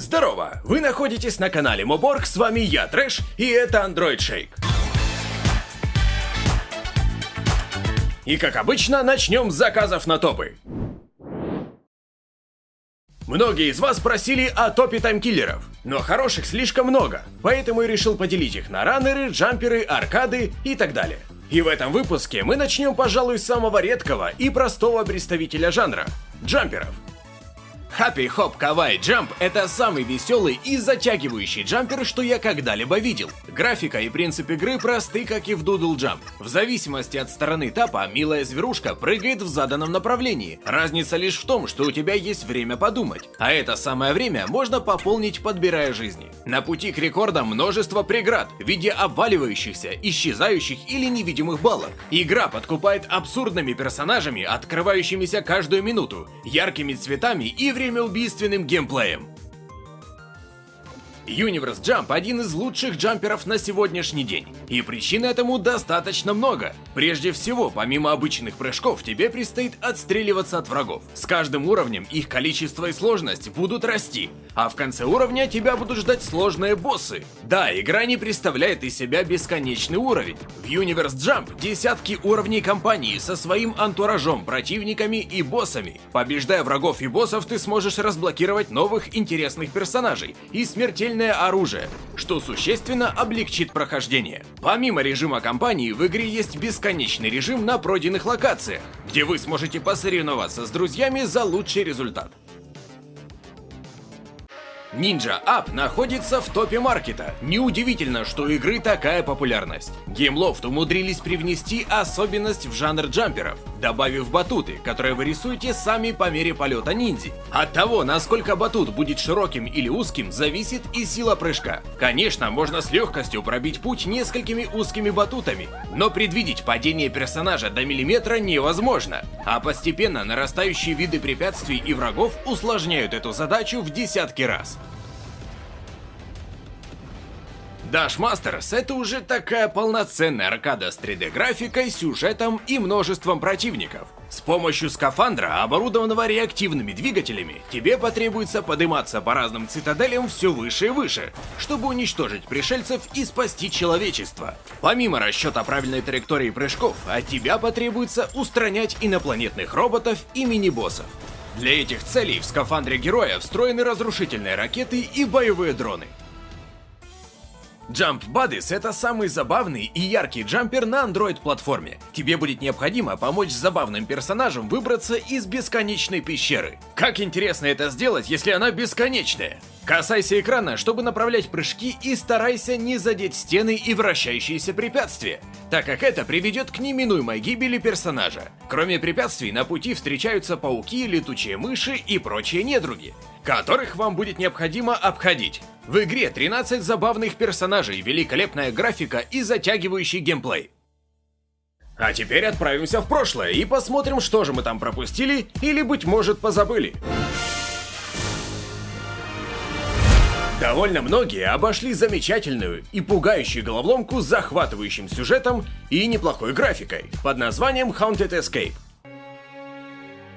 Здорово! Вы находитесь на канале Моборг, с вами я, Трэш, и это Android Shake. И как обычно, начнем с заказов на топы. Многие из вас просили о топе таймкиллеров, но хороших слишком много, поэтому я решил поделить их на раннеры, джамперы, аркады и так далее. И в этом выпуске мы начнем, пожалуй, с самого редкого и простого представителя жанра – джамперов. Happy Hop Kawaii Jump — это самый веселый и затягивающий джампер, что я когда-либо видел. Графика и принцип игры просты, как и в Doodle Jump. В зависимости от стороны тапа, милая зверушка прыгает в заданном направлении. Разница лишь в том, что у тебя есть время подумать. А это самое время можно пополнить, подбирая жизни. На пути к рекордам множество преград в виде обваливающихся, исчезающих или невидимых балок. Игра подкупает абсурдными персонажами, открывающимися каждую минуту, яркими цветами и времяубийственным геймплеем. Universe Jump один из лучших джамперов на сегодняшний день, и причин этому достаточно много. Прежде всего, помимо обычных прыжков, тебе предстоит отстреливаться от врагов. С каждым уровнем их количество и сложность будут расти, а в конце уровня тебя будут ждать сложные боссы. Да, игра не представляет из себя бесконечный уровень. В Universe Jump десятки уровней кампании со своим антуражом, противниками и боссами. Побеждая врагов и боссов, ты сможешь разблокировать новых интересных персонажей и смертельно огнестрельное оружие, что существенно облегчит прохождение. Помимо режима кампании, в игре есть бесконечный режим на пройденных локациях, где вы сможете посоревноваться с друзьями за лучший результат. Ninja Up находится в топе маркета. Неудивительно, что у игры такая популярность. Gameloft умудрились привнести особенность в жанр джамперов, добавив батуты, которые вы рисуете сами по мере полета ниндзи. От того, насколько батут будет широким или узким, зависит и сила прыжка. Конечно, можно с легкостью пробить путь несколькими узкими батутами, но предвидеть падение персонажа до миллиметра невозможно, а постепенно нарастающие виды препятствий и врагов усложняют эту задачу в десятки раз. Dash Masters — это уже такая полноценная аркада с 3D-графикой, сюжетом и множеством противников. С помощью скафандра, оборудованного реактивными двигателями, тебе потребуется подниматься по разным цитаделям все выше и выше, чтобы уничтожить пришельцев и спасти человечество. Помимо расчета правильной траектории прыжков, от тебя потребуется устранять инопланетных роботов и мини-боссов. Для этих целей в скафандре героя встроены разрушительные ракеты и боевые дроны. Jump Buddies — это самый забавный и яркий джампер на Android-платформе. Тебе будет необходимо помочь забавным персонажам выбраться из бесконечной пещеры. Как интересно это сделать, если она бесконечная? Касайся экрана, чтобы направлять прыжки и старайся не задеть стены и вращающиеся препятствия, так как это приведет к неминуемой гибели персонажа. Кроме препятствий, на пути встречаются пауки, летучие мыши и прочие недруги, которых вам будет необходимо обходить. В игре 13 забавных персонажей, великолепная графика и затягивающий геймплей. А теперь отправимся в прошлое и посмотрим, что же мы там пропустили или, быть может, позабыли. Довольно многие обошли замечательную и пугающую головоломку с захватывающим сюжетом и неплохой графикой под названием Haunted Escape.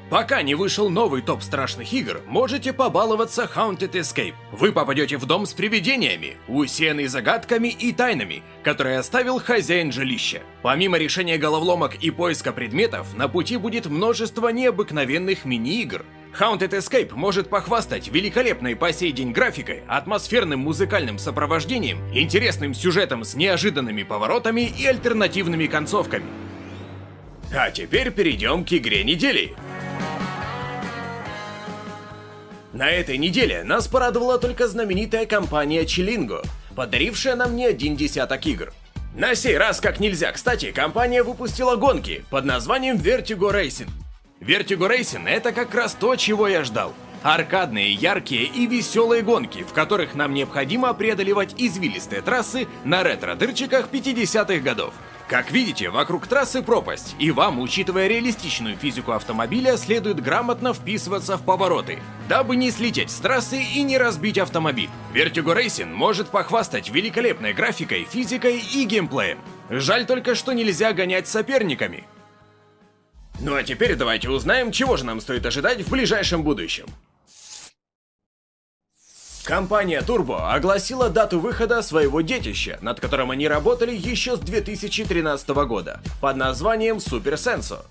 Пока не вышел новый топ страшных игр, можете побаловаться Haunted Escape. Вы попадете в дом с привидениями, усеянный загадками и тайнами, которые оставил хозяин жилища. Помимо решения головоломок и поиска предметов, на пути будет множество необыкновенных мини-игр. Haunted Escape может похвастать великолепной по сей день графикой, атмосферным музыкальным сопровождением, интересным сюжетом с неожиданными поворотами и альтернативными концовками. А теперь перейдем к игре недели. На этой неделе нас порадовала только знаменитая компания Chillingo, подарившая нам не один десяток игр. На сей раз, как нельзя кстати, компания выпустила гонки под названием Vertigo Racing. Vertigo Racing — это как раз то, чего я ждал. Аркадные, яркие и веселые гонки, в которых нам необходимо преодолевать извилистые трассы на ретро-дырчиках 50-х годов. Как видите, вокруг трассы пропасть, и вам, учитывая реалистичную физику автомобиля, следует грамотно вписываться в повороты, дабы не слететь с трассы и не разбить автомобиль. Vertigo Racing может похвастать великолепной графикой, физикой и геймплеем. Жаль только, что нельзя гонять с соперниками. Ну а теперь давайте узнаем, чего же нам стоит ожидать в ближайшем будущем. Компания Turbo огласила дату выхода своего детища, над которым они работали еще с 2013 года, под названием Super Senso.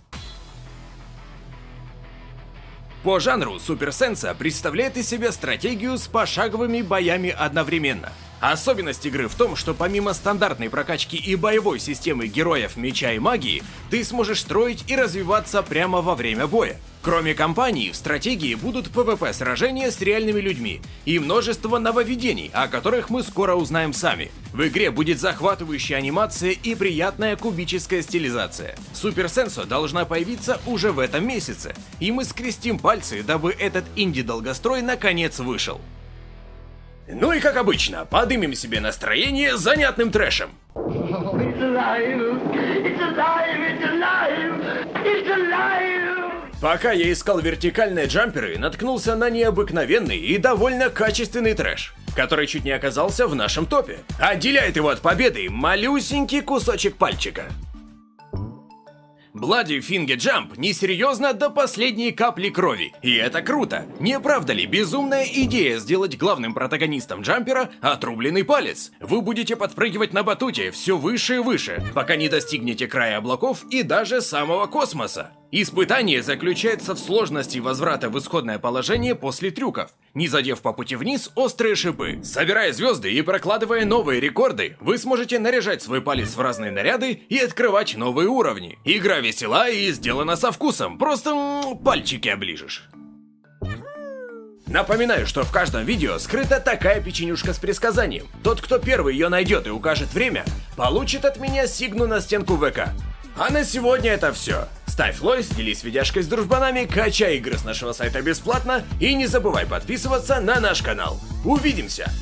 По жанру Super Senso представляет из себя стратегию с пошаговыми боями одновременно. Особенность игры в том, что помимо стандартной прокачки и боевой системы героев меча и магии, ты сможешь строить и развиваться прямо во время боя. Кроме кампании, в стратегии будут PvP сражения с реальными людьми и множество нововведений, о которых мы скоро узнаем сами. В игре будет захватывающая анимация и приятная кубическая стилизация. Супер Сенсо должна появиться уже в этом месяце, и мы скрестим пальцы, дабы этот инди-долгострой наконец вышел. Ну и как обычно, подымем себе настроение занятным трэшем. Пока я искал вертикальные джамперы, наткнулся на необыкновенный и довольно качественный трэш, который чуть не оказался в нашем топе. Отделяет его от победы малюсенький кусочек пальчика. Bloody Finger Jump несерьезно до последней капли крови, и это круто. Не правда ли безумная идея сделать главным протагонистом джампера отрубленный палец? Вы будете подпрыгивать на батуте все выше и выше, пока не достигнете края облаков и даже самого космоса. Испытание заключается в сложности возврата в исходное положение после трюков, не задев по пути вниз острые шипы. Собирая звезды и прокладывая новые рекорды, вы сможете наряжать свой палец в разные наряды и открывать новые уровни. Игра весела и сделана со вкусом, просто м -м, пальчики оближешь. Напоминаю, что в каждом видео скрыта такая печенюшка с предсказанием. Тот, кто первый ее найдет и укажет время, получит от меня сигну на стенку ВК. А на сегодня это все. Ставь лайк, делись видяшкой с дружбанами, качай игры с нашего сайта бесплатно и не забывай подписываться на наш канал. Увидимся!